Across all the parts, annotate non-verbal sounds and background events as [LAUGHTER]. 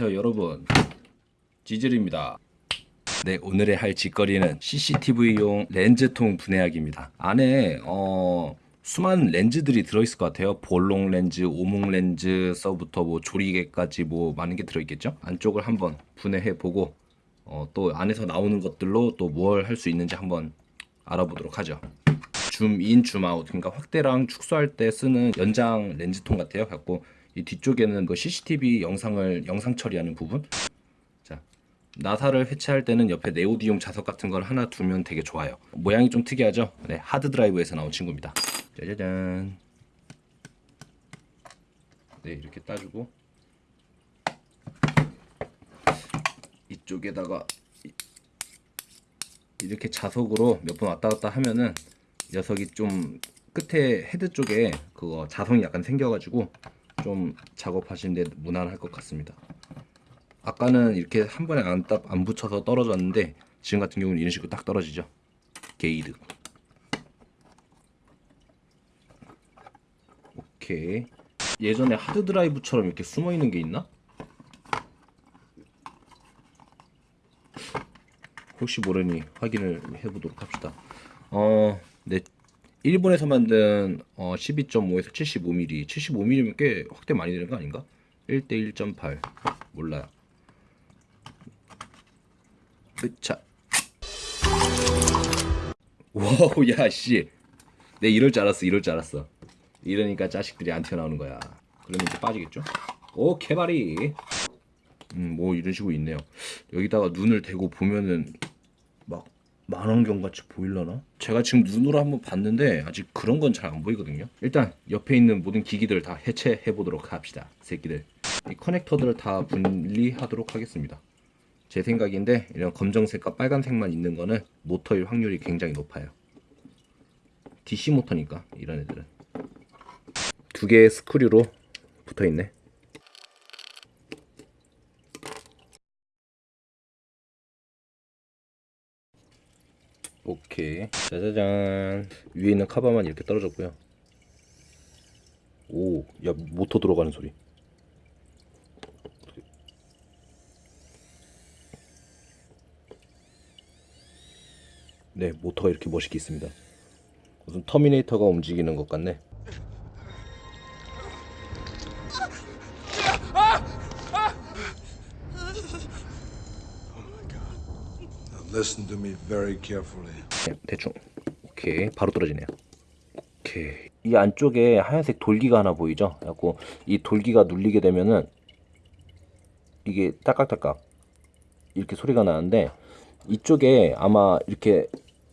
안녕하세요 여러분. 지질입니다. 네 오늘의 할 짓거리는 CCTV용 렌즈통 분해하기입니다. 안에 어 수많은 렌즈들이 들어있을 것 같아요. 볼록 렌즈, 오목 렌즈서부터 뭐 조리개까지 뭐 많은 게 들어있겠죠? 안쪽을 한번 분해해 보고 어, 또 안에서 나오는 것들로 또 뭘 할 수 있는지 한번 알아보도록 하죠. 줌인, 줌아웃. 그러니까 확대랑 축소할 때 쓰는 연장 렌즈통 같아요. 갖고 이 뒤쪽에는 그 CCTV 영상을 영상 처리하는 부분. 자, 나사를 해체할 때는 옆에 네오디움 자석 같은 걸 하나 두면 되게 좋아요. 모양이 좀 특이하죠? 네, 하드 드라이브에서 나온 친구입니다. 짜자잔. 네, 이렇게 따주고 이쪽에다가 이렇게 자석으로 몇 번 왔다 갔다 하면은 녀석이 좀 끝에 헤드 쪽에 그거 자성이 약간 생겨가지고 좀 작업하시는데 무난할 것 같습니다. 아까는 이렇게 한 번에 안, 딱, 안 붙여서 떨어졌는데 지금 같은 경우는 이런 식으로 딱 떨어지죠. 게이드. 오케이. 예전에 하드 드라이브처럼 이렇게 숨어 있는 게 있나? 혹시 모르니 확인을 해보도록 합시다. 어, 네, 일본에서 만든 어, 12.5에서 75mm 75mm면 꽤 확대 많이 되는 거 아닌가? 1대 1.8 몰라요. 으차. wow 야씨. 내 이럴 줄 알았어 이럴 줄 알았어. 이러니까 자식들이 안 튀어나오는 거야. 그러면 이제 빠지겠죠? 오 개발이. 음뭐 이런 식으로 있네요. 여기다가 눈을 대고 보면은 막 만원경 같이 보일려나? 제가 지금 눈으로 한번 봤는데 아직 그런 건 잘 안 보이거든요. 일단 옆에 있는 모든 기기들 다 해체해 보도록 합시다 새끼들. 이 커넥터들을 다 분리하도록 하겠습니다. 제 생각인데 이런 검정색과 빨간색만 있는 거는 모터일 확률이 굉장히 높아요. DC 모터니까 이런 애들은. 두 개의 스크류로 붙어 있네 오케이. 짜자잔. 위에 있는 카바만 이렇게 떨어졌고요. 오 야 모터 들어가는 소리. 네 모터가 이렇게 멋있게 있습니다. 무슨 터미네이터가 움직이는 것 같네 Listen to me very carefully. 네, 대충. 오케이. 바로 떨어지네요. 오케이. 이 안쪽에 하얀색 돌기가 하나 보이죠? 그래갖고 이 돌기가 눌리게 되면은 이게 딸깍딸깍 이렇게 소리가 나는데 이쪽에 아마 이렇게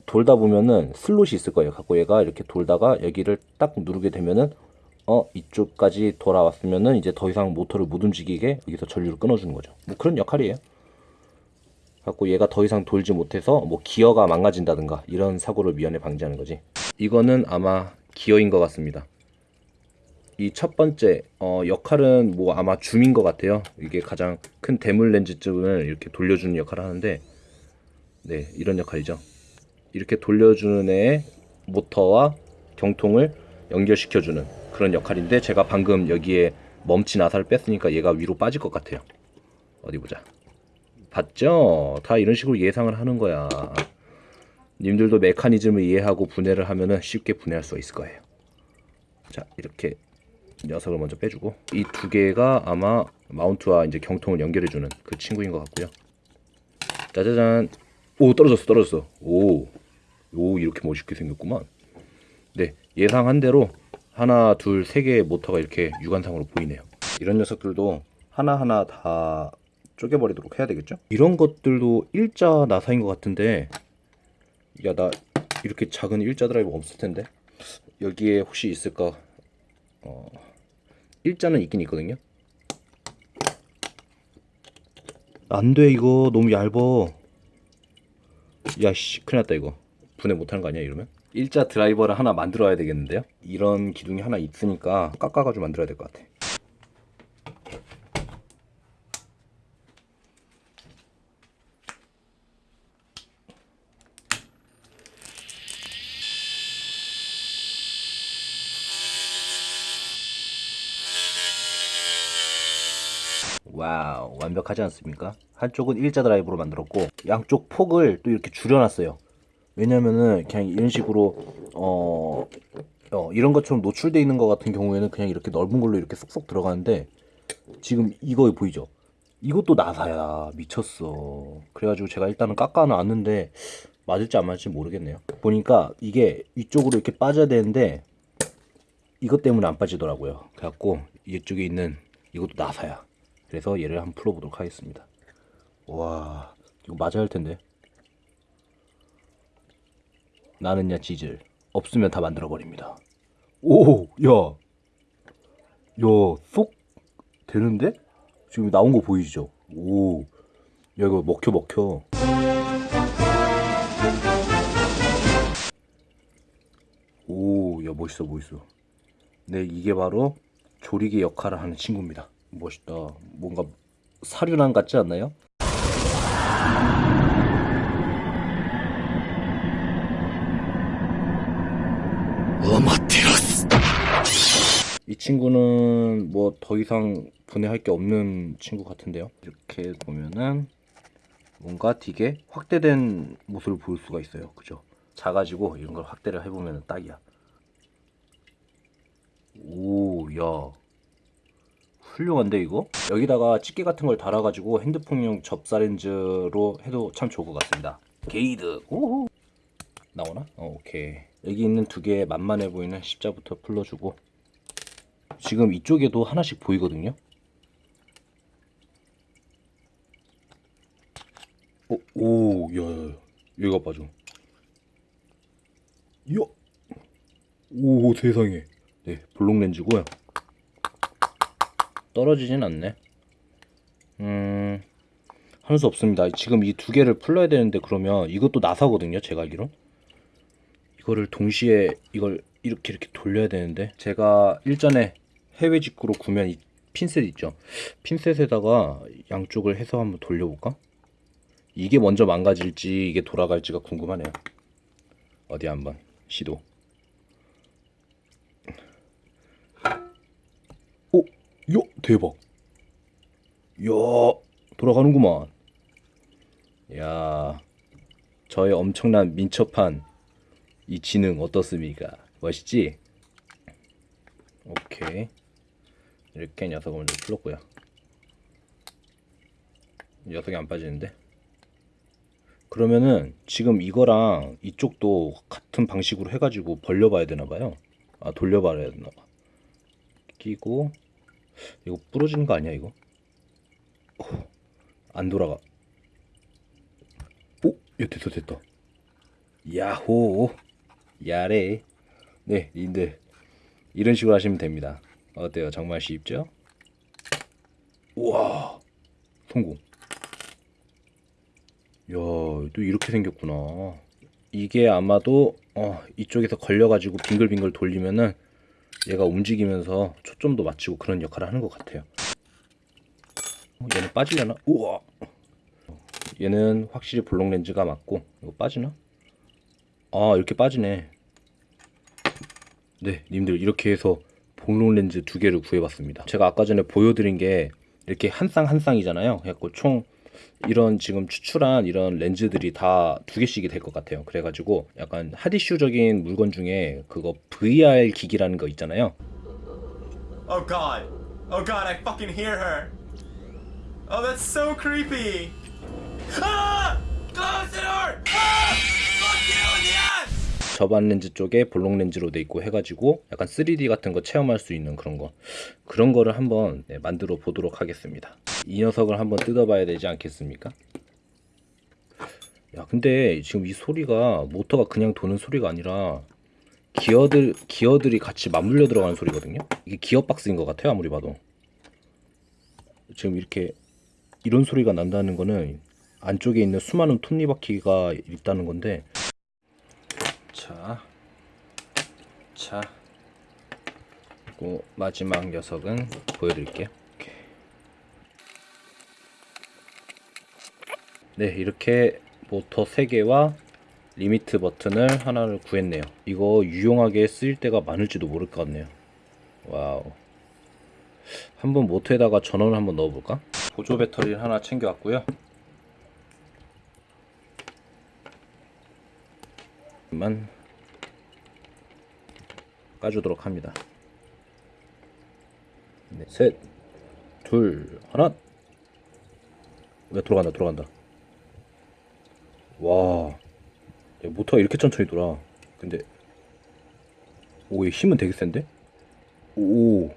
돌다 보면은 슬롯이 있을 거예요. 갖고 얘가 이렇게 돌다가 여기를 딱 누르게 되면은 어 이쪽까지 돌아왔으면은 이제 더 이상 모터를 못 움직이게 여기서 전류를 끊어주는 거죠. 뭐 그런 역할이에요 갖고 얘가 더 이상 돌지 못해서 뭐 기어가 망가진다든가 이런 사고를 미연에 방지하는 거지. 이거는 아마 기어인 것 같습니다. 이 첫 번째 어, 역할은 뭐 아마 줌인 것 같아요. 이게 가장 큰 대물 렌즈쯤을 이렇게 돌려주는 역할을 하는데 네 이런 역할이죠. 이렇게 돌려주는 애의 모터와 경통을 연결시켜주는 그런 역할인데 제가 방금 여기에 멈친 아사를 뺐으니까 얘가 위로 빠질 것 같아요. 어디 보자 봤죠? 다 이런 식으로 예상을 하는 거야. 님들도 메커니즘을 이해하고 분해를 하면은 쉽게 분해할 수 있을 거예요. 자, 이렇게 녀석을 먼저 빼주고 이 두 개가 아마 마운트와 이제 경통을 연결해주는 그 친구인 것 같고요. 짜자잔. 오 떨어졌어 떨어졌어. 오, 오 이렇게 멋있게 생겼구만. 네 예상한 대로 하나 둘 세 개의 모터가 이렇게 육안상으로 보이네요. 이런 녀석들도 하나하나 다 쪼개버리도록 해야 되겠죠? 이런 것들도 일자 나사인 것 같은데 야 나 이렇게 작은 일자 드라이버 없을 텐데 여기에 혹시 있을까? 어, 일자는 있긴 있거든요. 안 돼 이거 너무 얇어. 야씨 큰일 났다 이거. 분해 못하는 거 아니야 이러면? 일자 드라이버를 하나 만들어야 되겠는데요? 이런 기둥이 하나 있으니까 깎아가지고 만들어야 될 것 같아. wow 완벽하지 않습니까? 한쪽은 일자 드라이브로 만들었고 양쪽 폭을 또 이렇게 줄여놨어요. 왜냐면은 그냥 이런 식으로 어, 어, 이런 것처럼 노출돼 있는 것 같은 경우에는 그냥 이렇게 넓은 걸로 이렇게 쏙쏙 들어가는데 지금 이거 보이죠? 이것도 나사야 미쳤어. 그래가지고 제가 일단은 깎아놨는데 맞을지 안 맞을지 모르겠네요. 보니까 이게 이쪽으로 이렇게 빠져야 되는데 이것 때문에 안 빠지더라고요. 그래갖고 이쪽에 있는 이것도 나사야. 그래서 얘를 한번 풀어보도록 하겠습니다. 와 이거 맞아야 할 텐데. 나는야 지질 없으면 다 만들어 버립니다. 오, 야, 야, 쏙 되는데? 지금 나온 거 보이시죠? 오, 야 이거 먹혀 먹혀. 오, 야 멋있어 멋있어. 네, 이게 바로 조리개 역할을 하는 친구입니다. 멋있다. 뭔가 사륜안 같지 않나요? 이 친구는 뭐 더 이상 분해할 게 없는 친구 같은데요. 이렇게 보면은 뭔가 되게 확대된 모습을 볼 수가 있어요. 그죠? 작아지고 이런 걸 확대를 해보면 딱이야. 오, 야. 훌륭한데 이거? 여기다가 집게 같은 걸 달아가지고 핸드폰용 접사 렌즈로 해도 참 좋을 것 같습니다. 게이드. 오호. 나오나? 어, 오케이. 여기 있는 두 개의 만만해 보이는 십자부터 풀러주고 지금 이쪽에도 하나씩 보이거든요. 오, 오, 야. 얘가 봐줘. 야, 오, 세상에. 네, 블록 렌즈고요. 떨어지진 않네. 음, 할 수 없습니다. 지금 이 두 개를 풀러야 되는데 그러면 이것도 나사거든요. 제가 알기로. 이거를 동시에 이걸 이렇게 이렇게 돌려야 되는데 제가 일전에 해외 직구로 구매한 이 핀셋 있죠. 핀셋에다가 양쪽을 해서 한번 돌려볼까? 이게 먼저 망가질지 이게 돌아갈지가 궁금하네요. 어디 한번 시도. 오, 야 대박. 야 돌아가는구만. 야 저의 엄청난 민첩한 이 지능 어떻습니까? 멋있지? 오케이 이렇게 녀석을 먼저 풀었고요 녀석이 안 빠지는데 그러면은 지금 이거랑 이쪽도 같은 방식으로 해가지고 벌려봐야 되나봐요 아 돌려봐야 되나봐 끼고 이거 부러지는 거 아니야 이거? 어, 안 돌아가. 오? 야 됐다 됐다. 야호 야래. 네 님들 이런 식으로 하시면 됩니다. 어때요? 정말 쉽죠? 우와 성공. 야또 이렇게 생겼구나. 이게 아마도 어, 이쪽에서 걸려가지고 빙글빙글 돌리면은 얘가 움직이면서 초점도 맞추고 그런 역할을 하는 것 같아요. 어, 얘는 빠지려나? 우와! 얘는 확실히 블록 렌즈가 맞고 이거 빠지나? 아 이렇게 빠지네. 네 님들 이렇게 해서 볼록 렌즈 두 개를 구해봤습니다. 제가 아까 전에 보여드린 게 이렇게 한 쌍 한 쌍이잖아요. 그래갖고 총 이런 지금 추출한 이런 렌즈들이 다 두 개씩이 될 것 같아요 그래가지고 약간 하디슈적인 물건 중에 그거 VR 기기라는 거 있잖아요 Oh god. Oh god, I fucking hear her. Oh, that's so creepy. Ah! Close the door! Ah! 저반 렌즈 쪽에 볼록 렌즈로 돼 있고 해가지고 약간 3D 같은 거 체험할 수 있는 그런 거. 그런 거를 한번 네, 만들어 보도록 하겠습니다. 이 녀석을 한번 뜯어봐야 되지 않겠습니까? 야 근데 지금 이 소리가 모터가 그냥 도는 소리가 아니라 기어들 기어들이 같이 맞물려 들어가는 소리거든요? 이게 기어 박스인 것 같아요 아무리 봐도. 지금 이렇게 이런 소리가 난다는 거는 안쪽에 있는 수많은 톱니바퀴가 있다는 건데 자, 자, 그리고 마지막 녀석은 보여드릴게요. 이렇게. 네, 이렇게 모터 3개와 리미트 버튼을 하나를 구했네요. 이거 유용하게 쓰일 때가 많을지도 모를 것 같네요. wow. 한번 모터에다가 전원을 한번 넣어볼까? 보조 배터리를 하나 챙겨왔고요. 만 까주도록 합니다. 네, 셋, 둘, 하나. 왜 돌아간다, 돌아간다. 와, 야, 모터가 이렇게 천천히 돌아. 근데 오, 이 힘은 되게 센데? 오,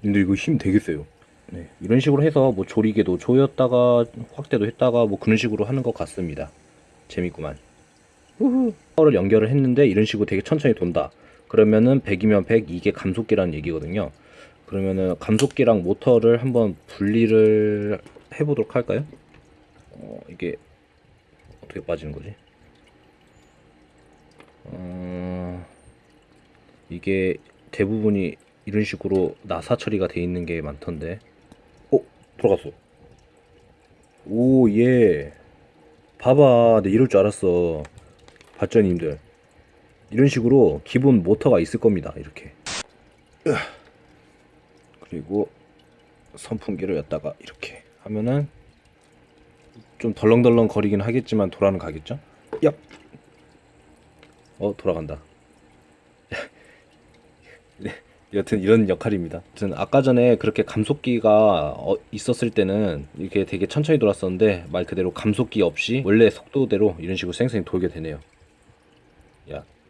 근데 이거 힘 되게 세요. 네, 이런 식으로 해서 뭐 조리개도 조였다가 확대도 했다가 뭐 그런 식으로 하는 것 같습니다. 재밌구만. 후후. 파워를 연결을 했는데 이런 식으로 되게 천천히 돈다. 그러면은 100이면 100 이게 감속기라는 얘기거든요. 그러면은 감속기랑 모터를 한번 분리를 해보도록 할까요? 어, 이게 어떻게 빠지는 거지? 어, 이게 대부분이 이런 식으로 나사 처리가 돼 있는 게 많던데. 어, 들어갔어. 오, 예. 봐봐, 내 이럴 줄 알았어. 발전님들. 이런 식으로 기본 모터가 있을 겁니다. 이렇게. 그리고 선풍기를 였다가 이렇게 하면은 좀 덜렁덜렁 거리긴 하겠지만 돌아는 가겠죠? 얍. 어, 돌아간다. [LAUGHS] 네, 여튼 이런 역할입니다. 여튼 아까 전에 그렇게 감속기가 어, 있었을 때는 이렇게 되게 천천히 돌았었는데 말 그대로 감속기 없이 원래 속도대로 이런 식으로 쌩쌩 돌게 되네요.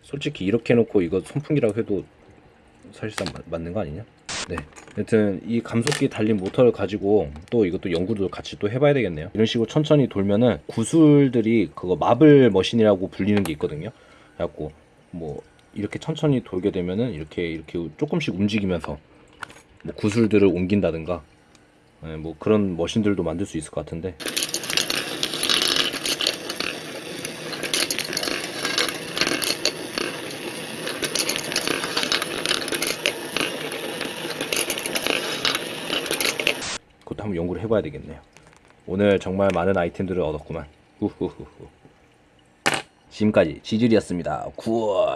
야, 솔직히 이렇게 해놓고 이거 선풍기라고 해도 사실상 마- 맞는 거 아니냐? 네. 여튼 이 감속기 달린 모터를 가지고 또 이것도 연구도 같이 또 해봐야 되겠네요. 이런 식으로 천천히 돌면은 구슬들이 그거 마블 머신이라고 불리는 게 있거든요. 그래갖고 뭐 이렇게 천천히 돌게 되면은 이렇게 이렇게 조금씩 움직이면서 뭐 구슬들을 옮긴다든가 네, 뭐 그런 머신들도 만들 수 있을 것 같은데 한번 연구를 해봐야 되겠네요. 오늘 정말 많은 아이템들을 얻었구만. 후후후후. 지금까지 지질이었습니다. 구워.